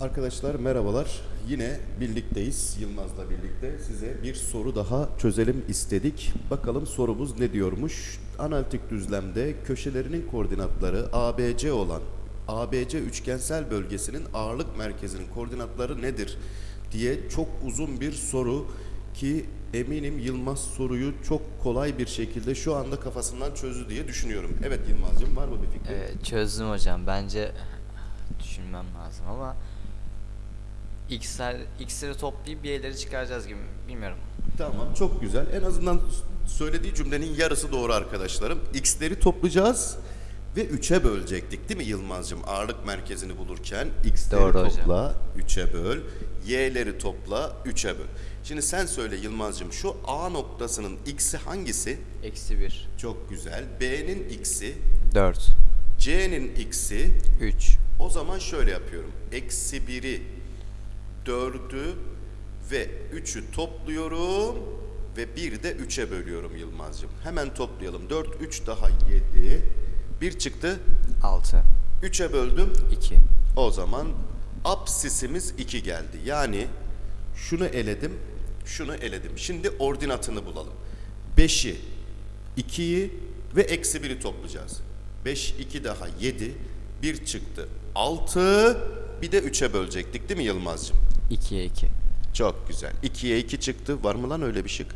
Arkadaşlar merhabalar. Yine birlikteyiz. Yılmaz'la birlikte size bir soru daha çözelim istedik. Bakalım sorumuz ne diyormuş? Analitik düzlemde köşelerinin koordinatları ABC olan ABC üçgensel bölgesinin ağırlık merkezinin koordinatları nedir diye çok uzun bir soru ki eminim Yılmaz soruyu çok kolay bir şekilde şu anda kafasından çözdü diye düşünüyorum. Evet Yılmaz'cığım var mı bir fikrin? Evet, çözdüm hocam. Bence düşünmem lazım ama x'ler x'leri toplayıp bir y'leri çıkaracağız gibi. Bilmiyorum. Tamam çok güzel. En azından söylediği cümlenin yarısı doğru arkadaşlarım. X'leri toplayacağız ve 3'e bölecektik değil mi Yılmaz'cığım? Ağırlık merkezini bulurken X'leri Doğru topla 3'e böl, Y'leri topla 3'e böl. Şimdi sen söyle Yılmaz'cığım şu A noktasının X'i hangisi? Eksi 1. Çok güzel. B'nin X'i, 4. C'nin X'i. 3. O zaman şöyle yapıyorum. Eksi 1'i, 4'ü ve 3'ü topluyorum ve 1 de 3'e bölüyorum Yılmaz'cığım. Hemen toplayalım. 4, 3 daha 7. 1 çıktı. 6. 3'e böldüm. 2. O zaman apsisimiz 2 geldi. Yani şunu eledim, şunu eledim. Şimdi ordinatını bulalım. 5'i, 2'yi ve eksi 1'i toplayacağız. 5, 2 daha 7, 1 çıktı. 6, bir de 3'e bölecektik değil mi Yılmaz'cığım? 2'ye 2. Çok güzel. 2'ye 2 çıktı. Var mı lan öyle bir şık?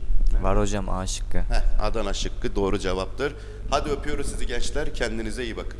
Var hocam A şıkkı. Heh, Adana şıkkı doğru cevaptır. Hadi öpüyoruz sizi gençler. Kendinize iyi bakın.